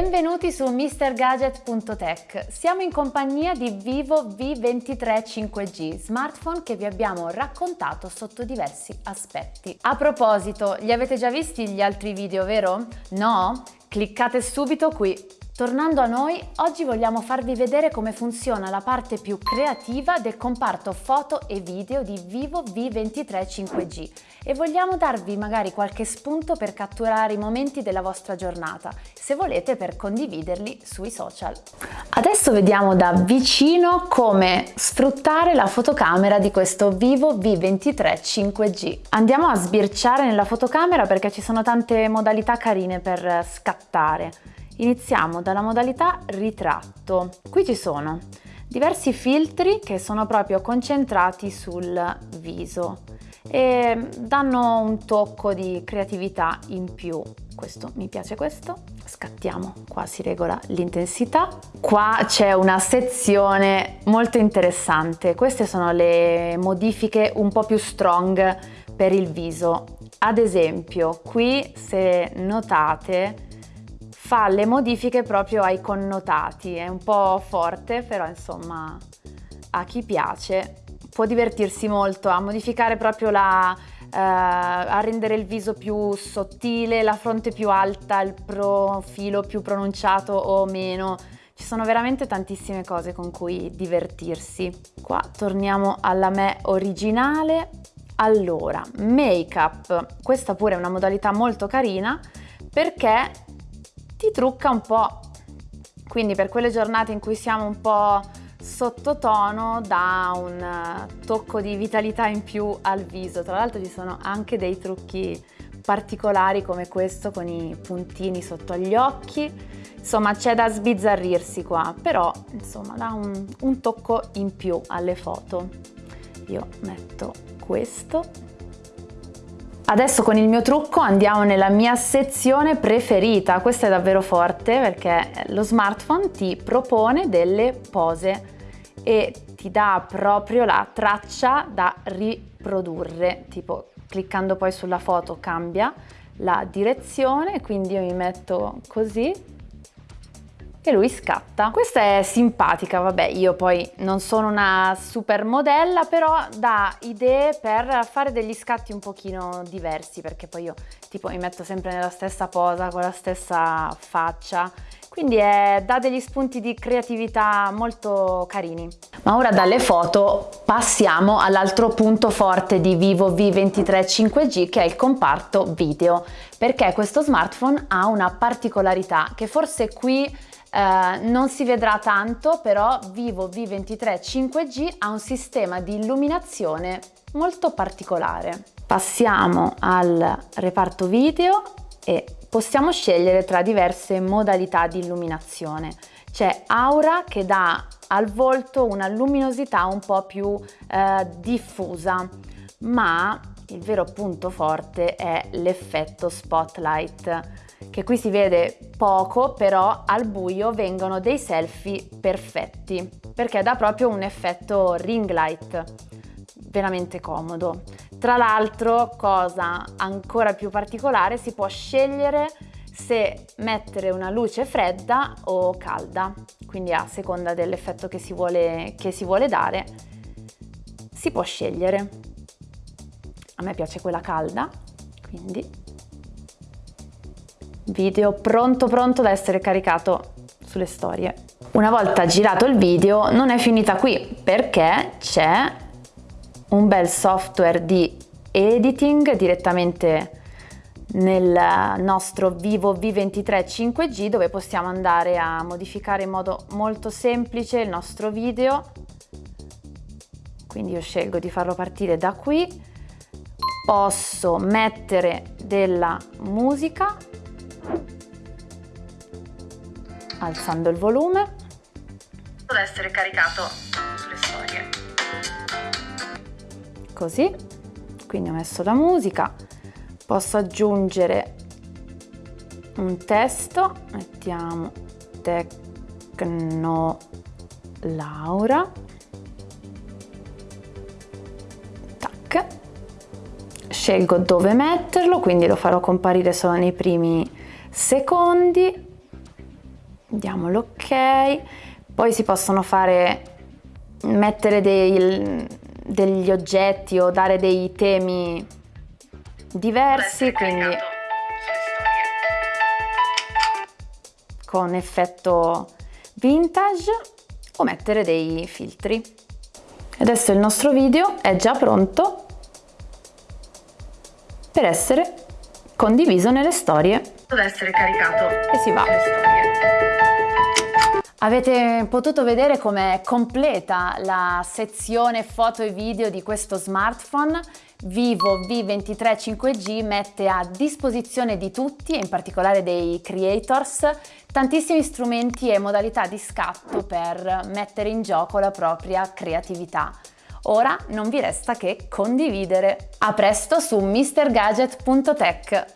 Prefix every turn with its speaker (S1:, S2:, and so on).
S1: Benvenuti su MrGadget.tech. Siamo in compagnia di Vivo V23 5G, smartphone che vi abbiamo raccontato sotto diversi aspetti. A proposito, li avete già visti gli altri video, vero? No? Cliccate subito qui Tornando a noi, oggi vogliamo farvi vedere come funziona la parte più creativa del comparto foto e video di Vivo V23 5G e vogliamo darvi magari qualche spunto per catturare i momenti della vostra giornata, se volete per condividerli sui social. Adesso vediamo da vicino come sfruttare la fotocamera di questo Vivo V23 5G. Andiamo a sbirciare nella fotocamera perché ci sono tante modalità carine per scattare. Iniziamo dalla modalità ritratto. Qui ci sono diversi filtri che sono proprio concentrati sul viso e danno un tocco di creatività in più. Questo mi piace questo. Scattiamo, qua si regola l'intensità. Qua c'è una sezione molto interessante. Queste sono le modifiche un po' più strong per il viso. Ad esempio, qui se notate fa le modifiche proprio ai connotati, è un po' forte, però insomma a chi piace può divertirsi molto a modificare proprio la, eh, a rendere il viso più sottile, la fronte più alta, il profilo più pronunciato o meno. Ci sono veramente tantissime cose con cui divertirsi. Qua torniamo alla me originale. Allora, make-up. Questa pure è una modalità molto carina perché ti trucca un po'. Quindi per quelle giornate in cui siamo un po' sottotono dà un eh, tocco di vitalità in più al viso. Tra l'altro ci sono anche dei trucchi particolari come questo con i puntini sotto agli occhi. Insomma c'è da sbizzarrirsi qua, però insomma dà un, un tocco in più alle foto. Io metto questo Adesso con il mio trucco andiamo nella mia sezione preferita, questa è davvero forte perché lo smartphone ti propone delle pose e ti dà proprio la traccia da riprodurre, tipo cliccando poi sulla foto cambia la direzione, quindi io mi metto così e lui scatta. Questa è simpatica, vabbè io poi non sono una super modella però dà idee per fare degli scatti un pochino diversi perché poi io tipo mi metto sempre nella stessa posa con la stessa faccia quindi è, dà degli spunti di creatività molto carini. Ma ora dalle foto passiamo all'altro punto forte di Vivo V23 5G che è il comparto video perché questo smartphone ha una particolarità che forse qui eh, non si vedrà tanto, però Vivo V23 5G ha un sistema di illuminazione molto particolare. Passiamo al reparto video e possiamo scegliere tra diverse modalità di illuminazione. C'è Aura che dà al volto una luminosità un po' più eh, diffusa, ma il vero punto forte è l'effetto spotlight che qui si vede poco, però al buio vengono dei selfie perfetti, perché dà proprio un effetto ring light, veramente comodo. Tra l'altro, cosa ancora più particolare, si può scegliere se mettere una luce fredda o calda, quindi a seconda dell'effetto che, che si vuole dare, si può scegliere. A me piace quella calda, quindi video pronto pronto da essere caricato sulle storie. Una volta girato il video non è finita qui perché c'è un bel software di editing direttamente nel nostro Vivo V23 5G dove possiamo andare a modificare in modo molto semplice il nostro video. Quindi io scelgo di farlo partire da qui. Posso mettere della musica alzando il volume. Deve essere caricato sulle storie. Così. Quindi ho messo la musica. Posso aggiungere un testo. Mettiamo tecno laura. Tac. Scelgo dove metterlo quindi lo farò comparire solo nei primi secondi diamo l'ok, poi si possono fare, mettere dei, degli oggetti o dare dei temi diversi, quindi con effetto vintage o mettere dei filtri. Adesso il nostro video è già pronto per essere condiviso nelle storie.
S2: Deve essere caricato
S1: e si va. Avete potuto vedere com'è completa la sezione foto e video di questo smartphone. Vivo V23 5G mette a disposizione di tutti, e in particolare dei creators, tantissimi strumenti e modalità di scatto per mettere in gioco la propria creatività. Ora non vi resta che condividere. A presto su mrgadget.tech.